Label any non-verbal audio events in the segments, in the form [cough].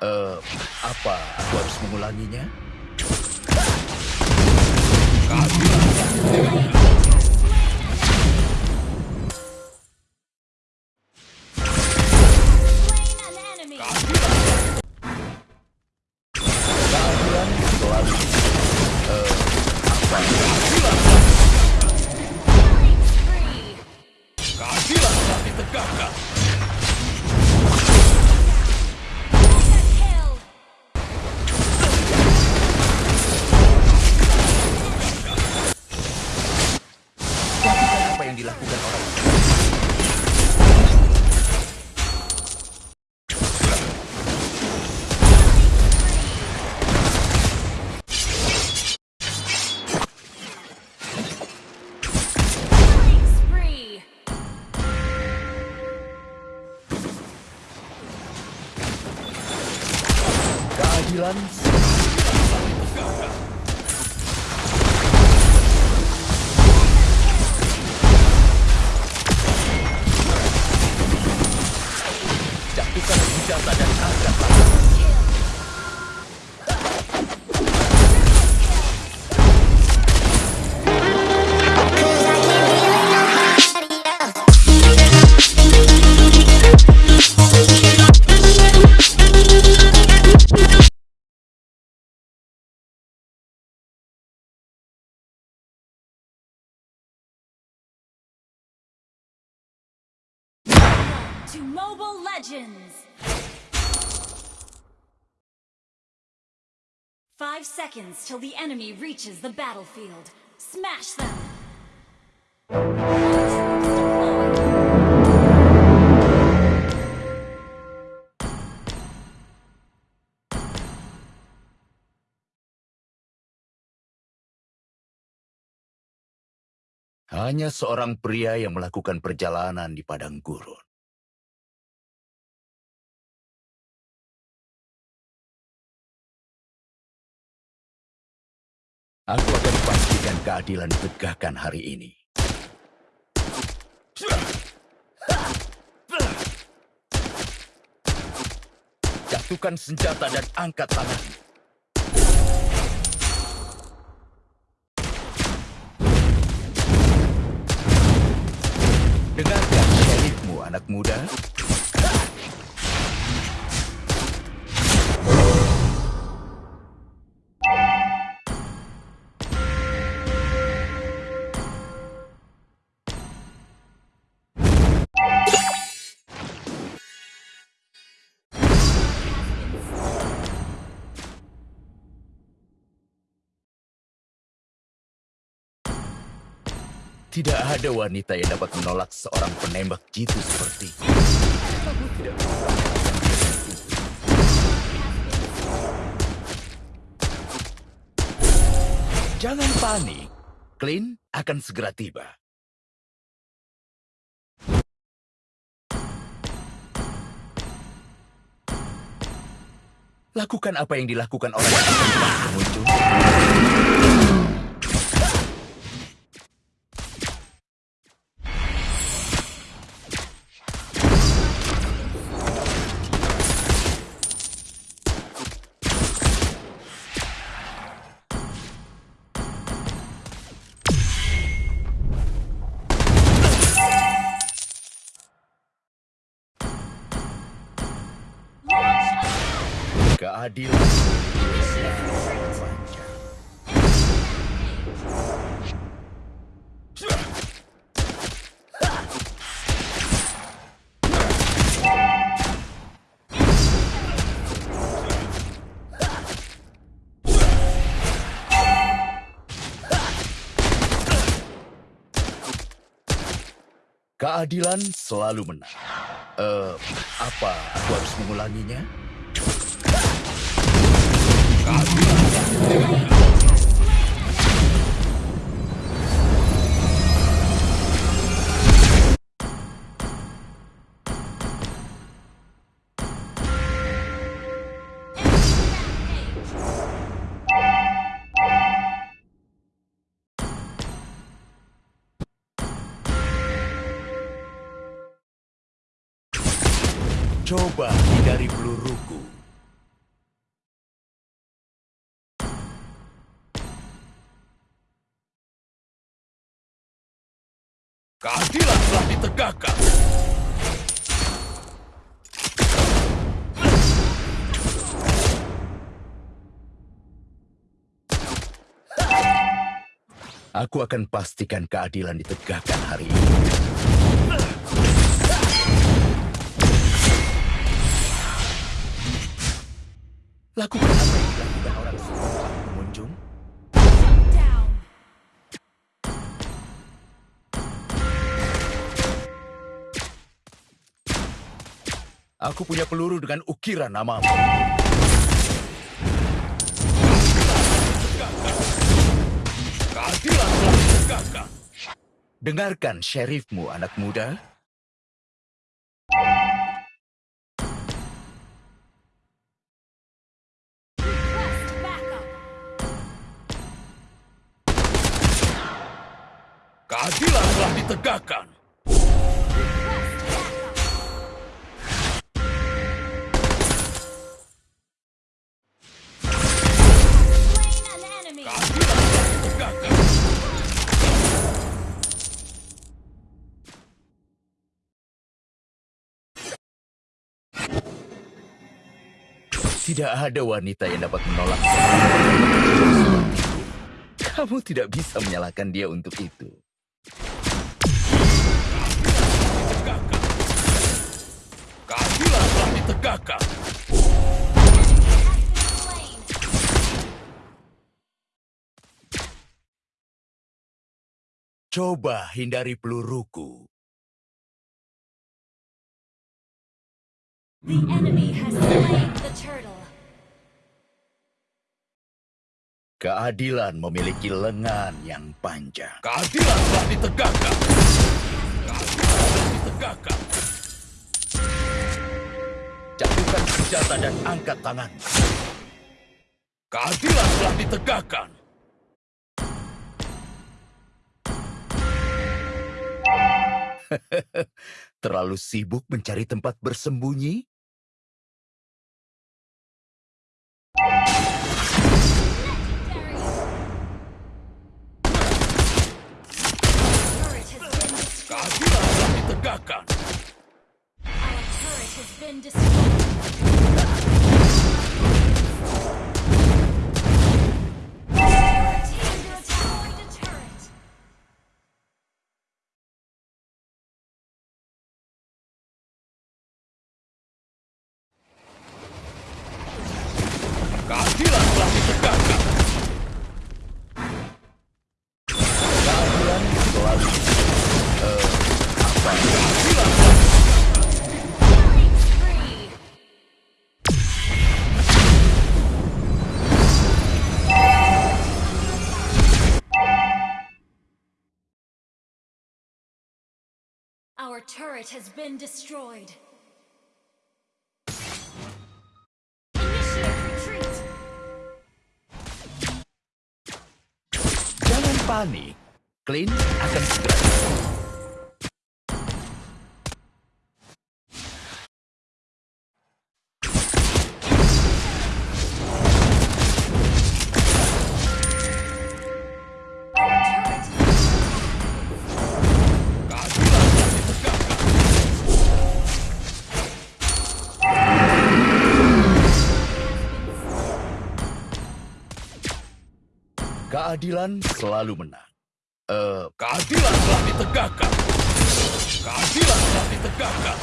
Eh, apa aku harus mengulanginya? Slain yang dilakukan orang To Mobile Legends. Five seconds till the enemy reaches the battlefield. Smash them. Hanya seorang pria yang melakukan perjalanan di padang gurun. Aku akan pastikan keadilan ditegakkan hari ini. Jatuhkan senjata dan angkat tangan. Dengarkan syarifmu, anak muda. Tidak ada wanita yang dapat menolak seorang penembak jitu seperti Aku tidak Jangan panik. Clint akan segera tiba. Lakukan apa yang dilakukan orang yang. Keadilan. Keadilan selalu menang. Eh, apa aku harus mengulanginya? Coba hindari peluruku. Keadilan telah ditegakkan. Aku akan pastikan keadilan ditegakkan hari ini. Lakukan apa yang dilakukan orang semua Aku punya peluru dengan ukiran namamu. Keadilan telah ditegakkan. Dengarkan syarifmu, anak muda. Keadilan telah ditegakkan. Tidak ada wanita yang dapat menolak Kamu tidak bisa menyalahkan dia untuk itu. Keadilan telah ditegakkan. Coba hindari peluruku. The enemy has slain the turtle. Keadilan memiliki lengan yang panjang. Keadilan telah ditegakkan. Keadilan telah ditegakkan. Jatuhkan senjata dan angkat tangan. Keadilan telah ditegakkan. [laughs] Terlalu sibuk mencari tempat bersembunyi? Telah. Our turret has been destroyed. Our turret has been destroyed. Initiate retreat. Jangan panik. Clint akan segera. Keadilan selalu menang. Eh, keadilan telah ditegakkan. Keadilan telah ditegakkan.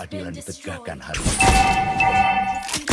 Keadilan ditegakkan hari ini.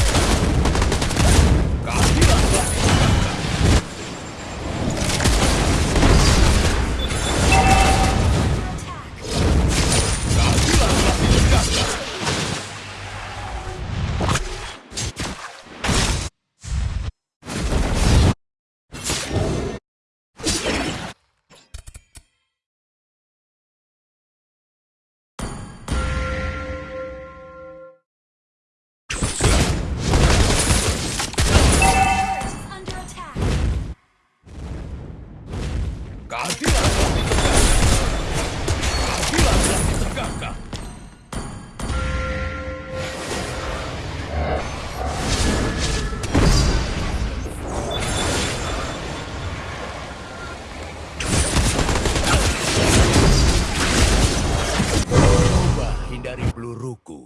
Hindari peluruku.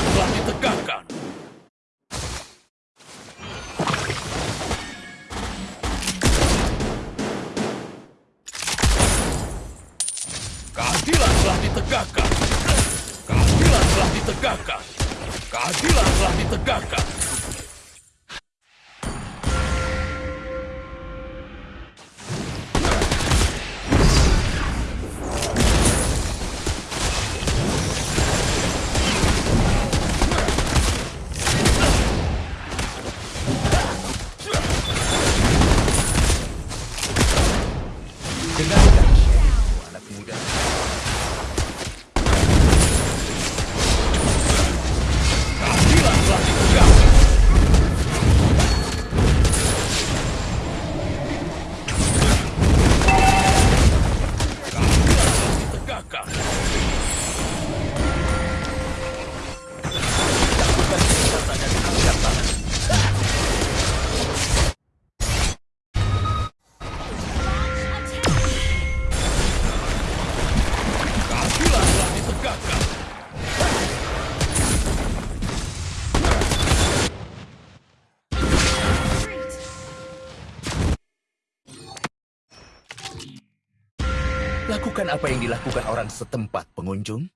Keadilan telah ditegakkan. Keadilan telah ditegakkan. Keadilan telah ditegakkan. Keadilan telah ditegakkan. Apa yang dilakukan orang setempat, pengunjung.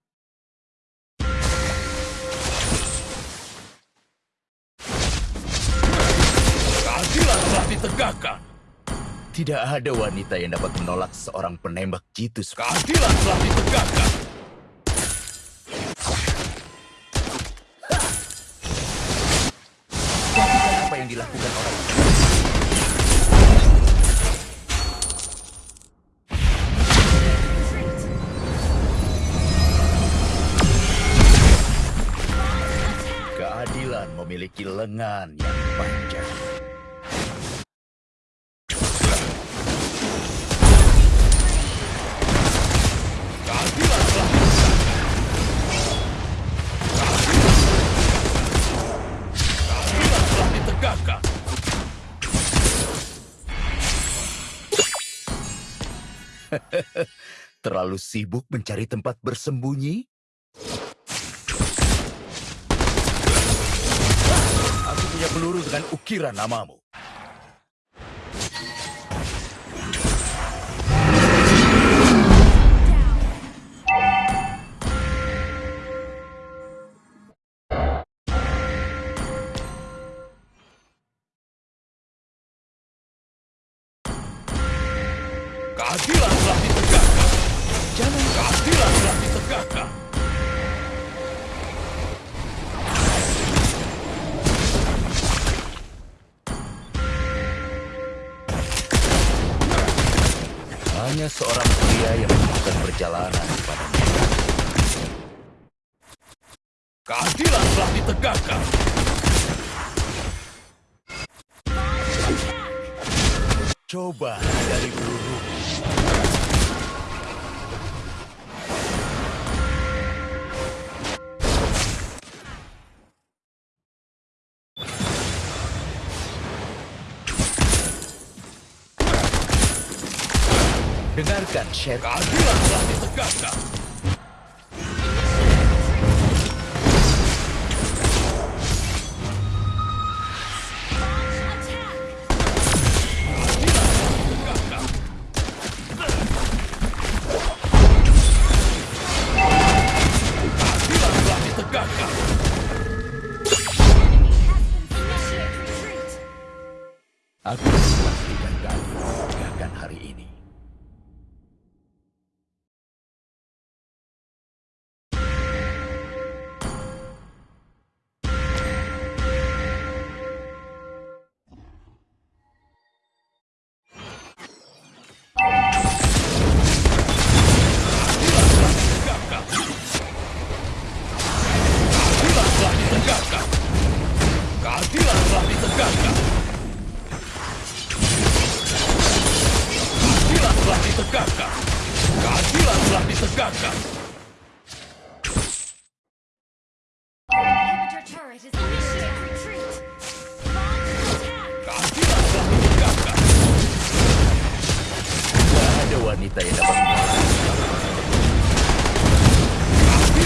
Keadilan telah ditegakkan. Tidak ada wanita yang dapat menolak seorang penembak jitu Keadilan telah ditegakkan. Apa yang dilakukan orang lengan yang panjang. [laughs] Terlalu sibuk mencari tempat bersembunyi? Peluru dengan ukiran namamu. hanya seorang pria yang melakukan perjalanan kepada mereka. Keadilan telah ditegakkan. Coba dari burung. Dengarkan, Syekh. Keadilan telah ditegakkan. wanita yang dapat mengalahkan. Kami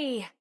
Yay!